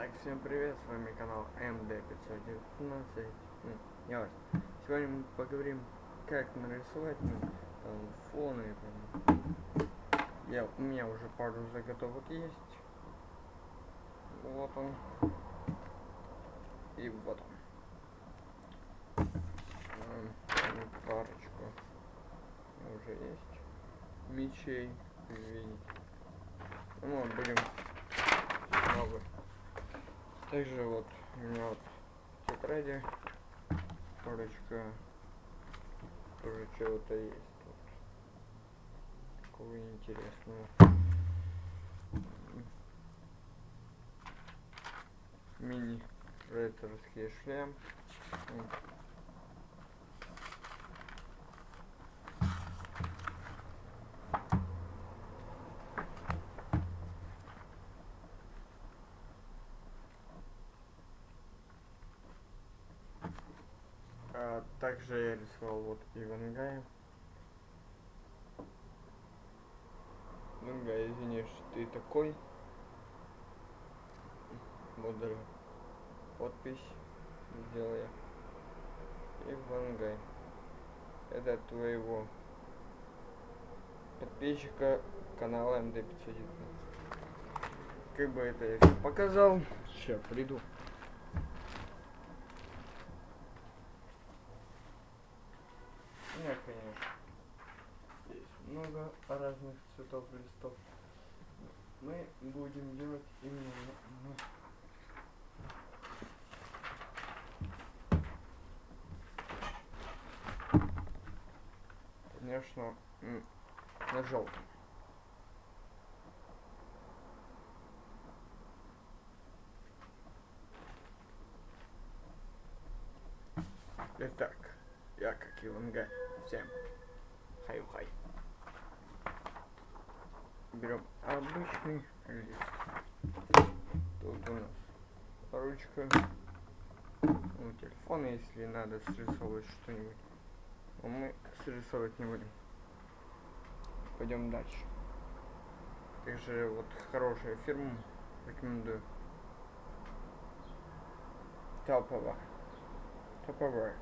Итак, всем привет, с вами канал МД519. Ну, не важно. Сегодня мы поговорим, как нарисовать ну, там, фоны. Там. Я, у меня уже пару заготовок есть. Вот он. И вот он. М, Парочку уже есть мечей, видите. Ну, будем. Также вот у меня вот тетради, парочка, тоже чего-то есть тут. Такого интересного. Мини рыцарский шлем. Также я рисовал вот Ивангая. Ивангай, извини, что ты такой. Вот подпись сделал я. Ивангай. Это твоего подписчика канала МД519. Как бы это я показал. Сейчас приду. Нет, конечно. Есть много разных цветов листов. Мы будем делать именно Конечно, на желтом. Итак, я как Ивангай. Всем хай-хай. Берем обычный лист. Тут у нас ручка. Ну, телефон, если надо срисовывать что-нибудь. Но мы срисовывать не будем. Пойдем дальше. Также вот хорошая фирма. Рекомендую. Топовая. Топовая.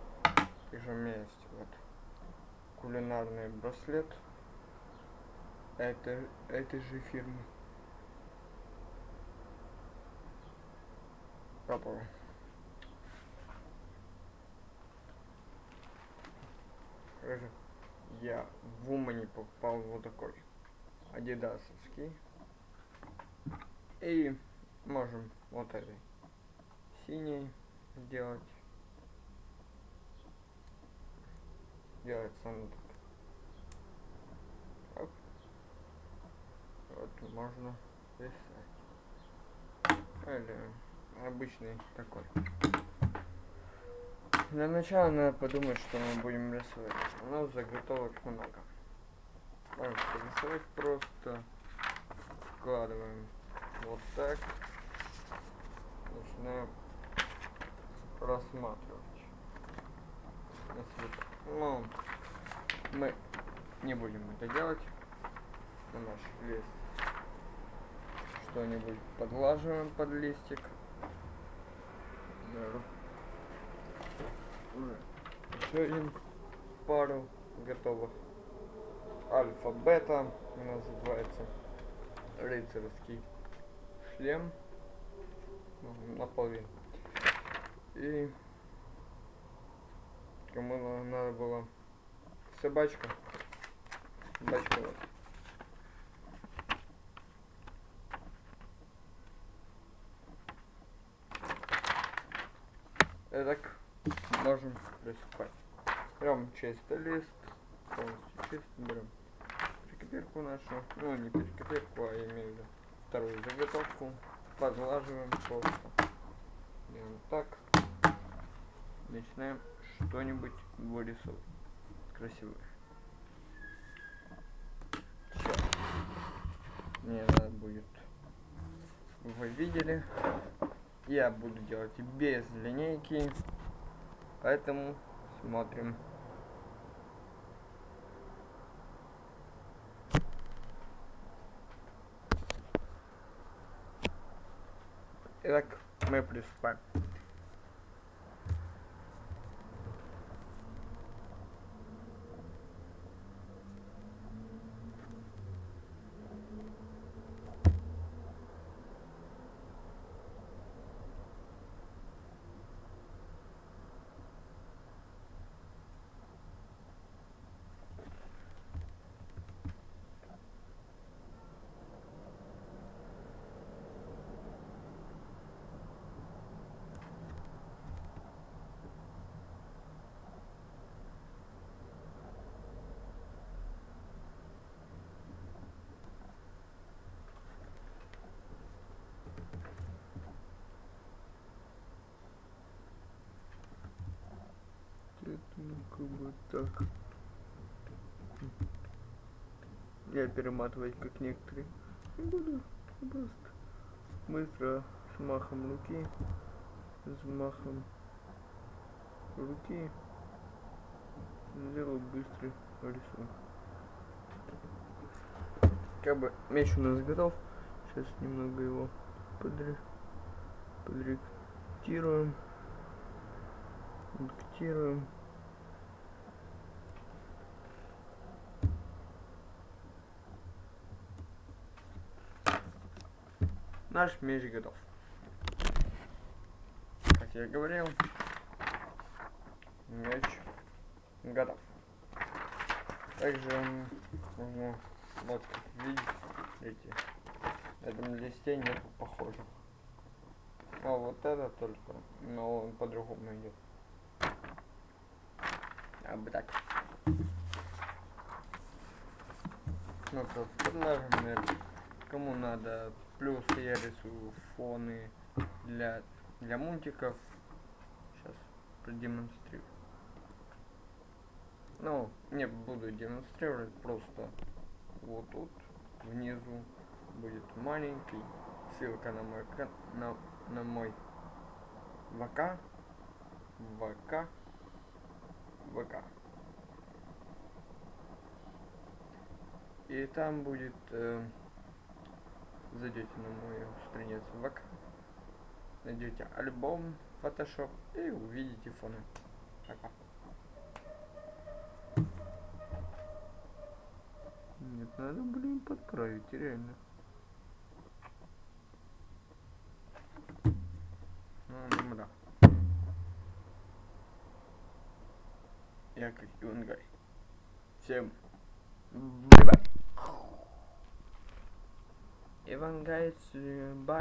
Также у меня есть вот кулинарный браслет. Это, этой же фирмы. Топовый. Также я в Умане покупал вот такой адидасовский. И можем вот этой синий сделать. Делается оно так. Оп. Вот можно писать. Или обычный такой. Для начала надо подумать, что мы будем рисовать. У нас заготовок много. Можем рисовать просто. Вкладываем вот так. Начинаем рассматривать. Ну, мы не будем это делать. На наш лист что-нибудь подлаживаем под листик. Уже еще один пару готовых. Альфа-бета называется. Рыцарский шлем. Ну, Наполовину. И кому на- надо было собачка. Собачка вот. Итак, можем приступать. Берем чистый лист, полностью чистый, берем перекопирку нашу, ну не перекопирку, а имею в виду вторую заготовку, подлаживаем просто. Делаем так. Начинаем что-нибудь вырисовывать красивое. Сейчас. Мне надо будет, вы видели, я буду делать без линейки, поэтому смотрим. Итак, мы приступаем. Это, ну, как бы так. Я перематывать как некоторые не буду. Просто быстро с махом руки. С махом руки. Сделаю быстрый рисунок. Как бы меч у нас готов. Сейчас немного его подре... подректируем. Редактируем. Наш меч готов. Как я говорил, меч готов. Также можно вот как видите, на этом листе нет похожих. А вот это только, но он по-другому идет. А бы так. Ну то кому надо плюс я рисую фоны для для мультиков. Сейчас продемонстрирую. Ну, не буду демонстрировать, просто вот тут внизу будет маленький ссылка на мой на, на мой ВК ВК ВК. И там будет э, зайдете на мою страницу ВК, найдете альбом Photoshop и увидите фоны. Пока. Нет, надо, блин, подправить, реально. Ну, да. Я как Ивангай. Всем bye-bye. Ивангай, бай.